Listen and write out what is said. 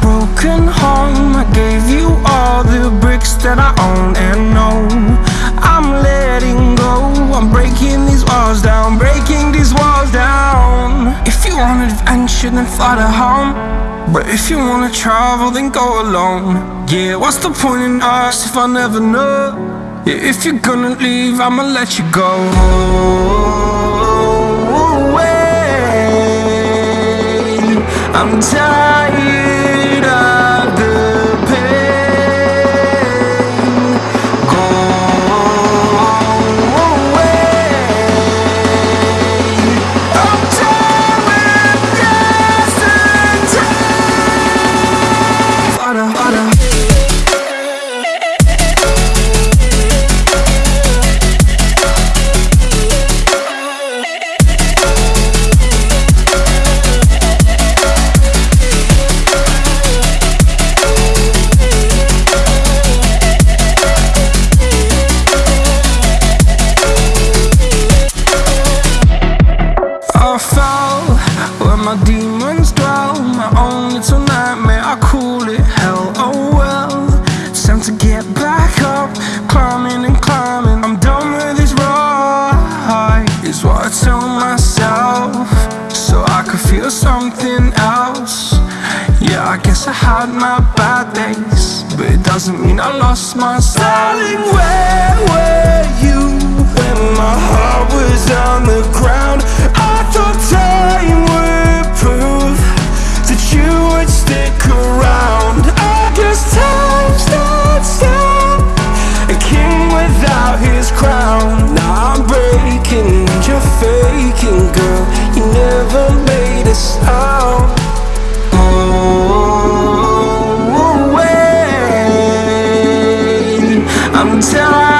broken home. I gave you all the bricks that I own and know. I'm letting go. I'm breaking these walls down Breaking these walls down. If you want adventure then fly to home. But if you wanna travel then go alone. Yeah, what's the point in us if I never know? Yeah, If you're gonna leave I'ma let you go I'm tired demons dwell My own little nightmare, I call it. Hell Oh well, time to get back up. Climbing and climbing, I'm done with this ride Is what I tell myself So I could feel something else. Yeah, I guess I had my bad days But it doesn't mean I lost my style Darling, without crown. Now I'm breaking you're faking, girl. You never made a sound. Go away. I'm tired.